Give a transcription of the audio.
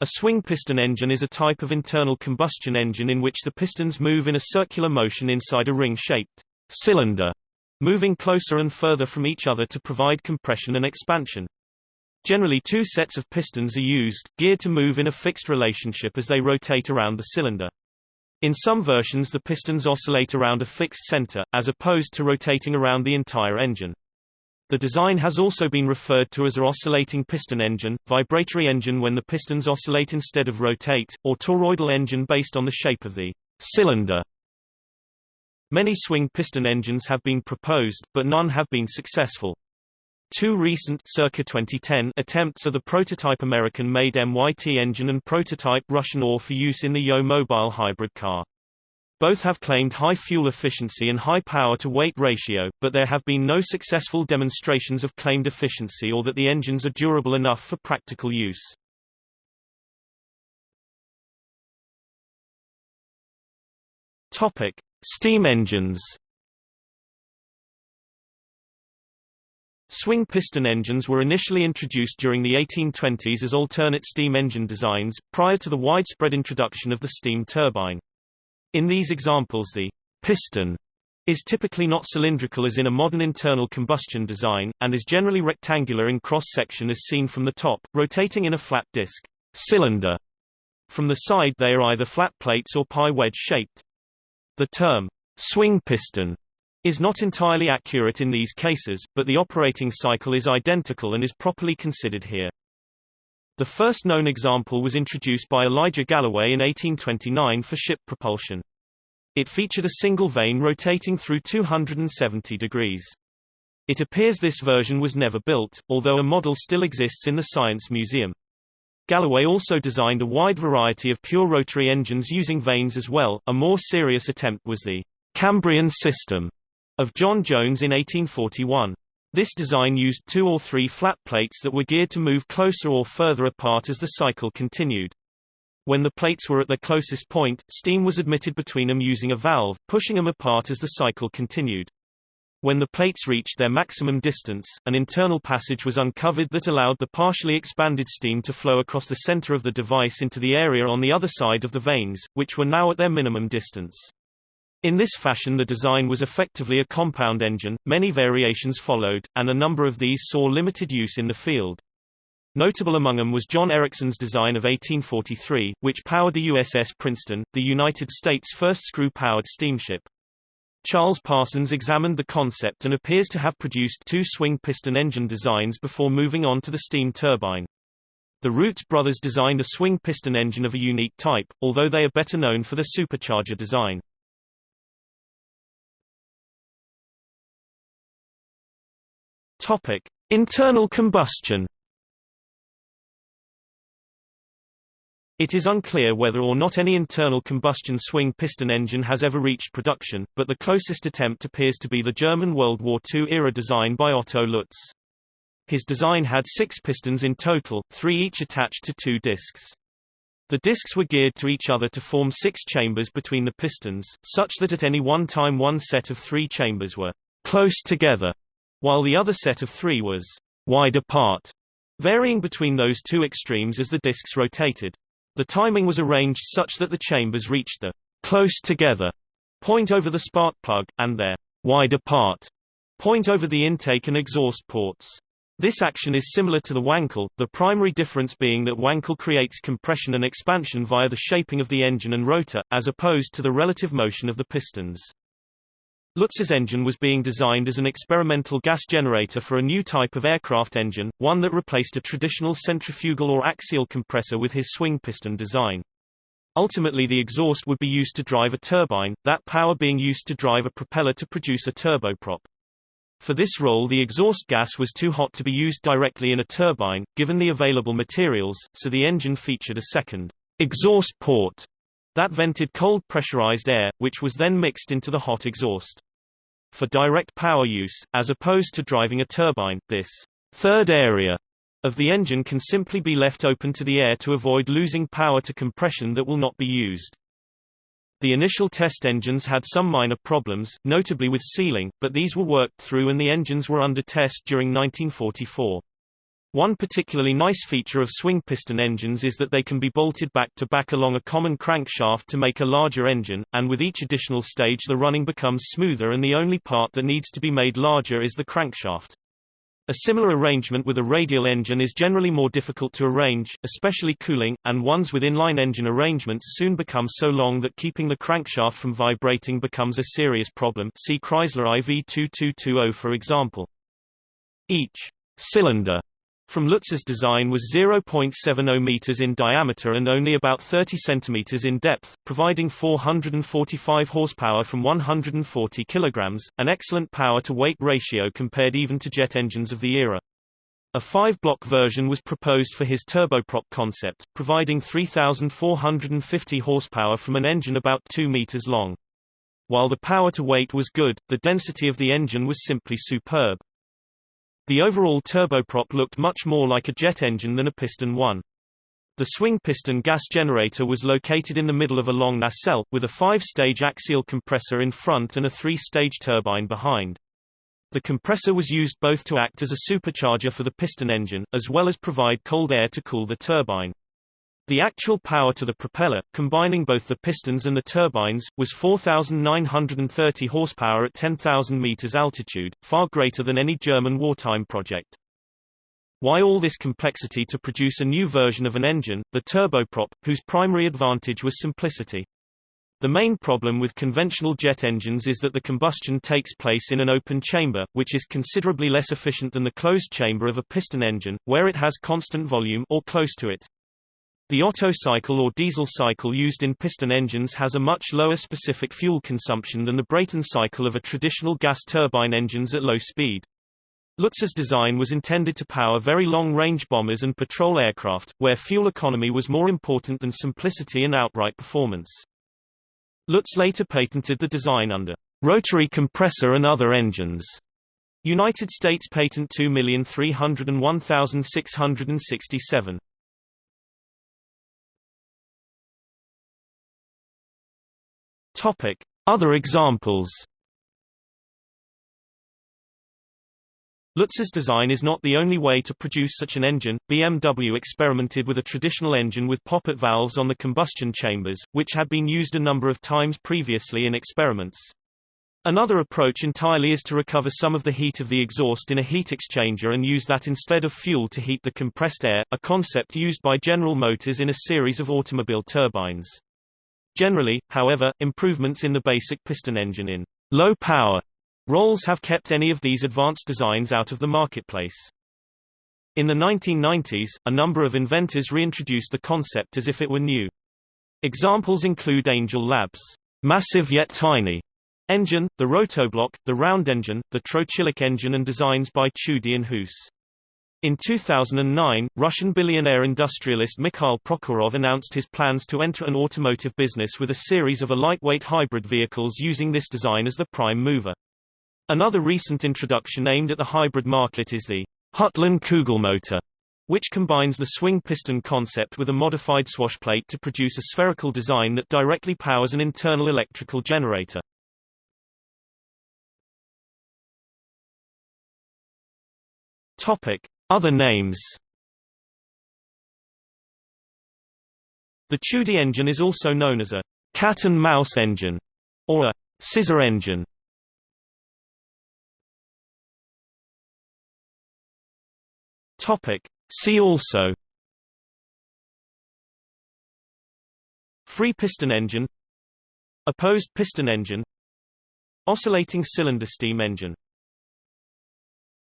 A swing piston engine is a type of internal combustion engine in which the pistons move in a circular motion inside a ring-shaped cylinder, moving closer and further from each other to provide compression and expansion. Generally two sets of pistons are used, geared to move in a fixed relationship as they rotate around the cylinder. In some versions the pistons oscillate around a fixed center, as opposed to rotating around the entire engine. The design has also been referred to as a oscillating piston engine, vibratory engine when the pistons oscillate instead of rotate, or toroidal engine based on the shape of the cylinder. Many swing piston engines have been proposed, but none have been successful. Two recent circa 2010 attempts are the prototype American-made MYT engine and prototype Russian OR for use in the Yo mobile hybrid car. Both have claimed high fuel efficiency and high power-to-weight ratio, but there have been no successful demonstrations of claimed efficiency or that the engines are durable enough for practical use. Topic: Steam engines. Swing piston engines were initially introduced during the 1820s as alternate steam engine designs, prior to the widespread introduction of the steam turbine. In these examples the piston is typically not cylindrical as in a modern internal combustion design, and is generally rectangular in cross-section as seen from the top, rotating in a flat disc cylinder. From the side they are either flat plates or pie wedge shaped. The term swing piston is not entirely accurate in these cases, but the operating cycle is identical and is properly considered here. The first known example was introduced by Elijah Galloway in 1829 for ship propulsion. It featured a single vane rotating through 270 degrees. It appears this version was never built, although a model still exists in the Science Museum. Galloway also designed a wide variety of pure rotary engines using vanes as well. A more serious attempt was the Cambrian system of John Jones in 1841. This design used two or three flat plates that were geared to move closer or further apart as the cycle continued. When the plates were at their closest point, steam was admitted between them using a valve, pushing them apart as the cycle continued. When the plates reached their maximum distance, an internal passage was uncovered that allowed the partially expanded steam to flow across the center of the device into the area on the other side of the vanes, which were now at their minimum distance. In this fashion the design was effectively a compound engine, many variations followed, and a number of these saw limited use in the field. Notable among them was John Ericsson's design of 1843, which powered the USS Princeton, the United States' first screw-powered steamship. Charles Parsons examined the concept and appears to have produced two swing piston engine designs before moving on to the steam turbine. The Roots brothers designed a swing piston engine of a unique type, although they are better known for their supercharger design. Topic: Internal combustion. It is unclear whether or not any internal combustion swing piston engine has ever reached production, but the closest attempt appears to be the German World War II-era design by Otto Lutz. His design had six pistons in total, three each attached to two discs. The discs were geared to each other to form six chambers between the pistons, such that at any one time one set of three chambers were close together while the other set of three was wide apart, varying between those two extremes as the disks rotated. The timing was arranged such that the chambers reached the close together point over the spark plug, and their wide apart point over the intake and exhaust ports. This action is similar to the Wankel, the primary difference being that Wankel creates compression and expansion via the shaping of the engine and rotor, as opposed to the relative motion of the pistons. Lutz's engine was being designed as an experimental gas generator for a new type of aircraft engine, one that replaced a traditional centrifugal or axial compressor with his swing piston design. Ultimately the exhaust would be used to drive a turbine, that power being used to drive a propeller to produce a turboprop. For this role the exhaust gas was too hot to be used directly in a turbine, given the available materials, so the engine featured a second exhaust port that vented cold pressurized air, which was then mixed into the hot exhaust. For direct power use, as opposed to driving a turbine, this third area of the engine can simply be left open to the air to avoid losing power to compression that will not be used. The initial test engines had some minor problems, notably with sealing, but these were worked through and the engines were under test during 1944. One particularly nice feature of swing piston engines is that they can be bolted back to back along a common crankshaft to make a larger engine, and with each additional stage the running becomes smoother and the only part that needs to be made larger is the crankshaft. A similar arrangement with a radial engine is generally more difficult to arrange, especially cooling, and ones with inline engine arrangements soon become so long that keeping the crankshaft from vibrating becomes a serious problem see Chrysler IV2220 for example. Each cylinder from Lutz's design was 0.70 meters in diameter and only about 30 centimeters in depth, providing 445 horsepower from 140 kilograms, an excellent power-to-weight ratio compared even to jet engines of the era. A five-block version was proposed for his turboprop concept, providing 3,450 horsepower from an engine about 2 meters long. While the power to weight was good, the density of the engine was simply superb. The overall turboprop looked much more like a jet engine than a piston one. The swing piston gas generator was located in the middle of a long nacelle, with a five-stage axial compressor in front and a three-stage turbine behind. The compressor was used both to act as a supercharger for the piston engine, as well as provide cold air to cool the turbine. The actual power to the propeller, combining both the pistons and the turbines, was 4,930 horsepower at 10,000 meters altitude, far greater than any German wartime project. Why all this complexity to produce a new version of an engine, the turboprop, whose primary advantage was simplicity? The main problem with conventional jet engines is that the combustion takes place in an open chamber, which is considerably less efficient than the closed chamber of a piston engine, where it has constant volume or close to it. The Otto cycle or diesel cycle used in piston engines has a much lower specific fuel consumption than the Brayton cycle of a traditional gas turbine engines at low speed. Lutz's design was intended to power very long-range bombers and patrol aircraft, where fuel economy was more important than simplicity and outright performance. Lutz later patented the design under rotary compressor and other engines. United States Patent 2301667. Topic: Other examples. Lutz's design is not the only way to produce such an engine. BMW experimented with a traditional engine with poppet valves on the combustion chambers, which had been used a number of times previously in experiments. Another approach entirely is to recover some of the heat of the exhaust in a heat exchanger and use that instead of fuel to heat the compressed air, a concept used by General Motors in a series of automobile turbines. Generally, however, improvements in the basic piston engine in low power roles have kept any of these advanced designs out of the marketplace. In the 1990s, a number of inventors reintroduced the concept as if it were new. Examples include Angel Labs' massive yet tiny engine, the Rotoblock, the round engine, the trochilic engine and designs by Tschudi and Huss. In 2009, Russian billionaire industrialist Mikhail Prokhorov announced his plans to enter an automotive business with a series of a lightweight hybrid vehicles using this design as the prime mover. Another recent introduction aimed at the hybrid market is the Hüttlin Kugelmotor, which combines the swing piston concept with a modified swashplate to produce a spherical design that directly powers an internal electrical generator. Topic: other names. The Tschudi engine is also known as a cat and mouse engine or a scissor engine. See also. Free piston engine. Opposed piston engine. Oscillating cylinder steam engine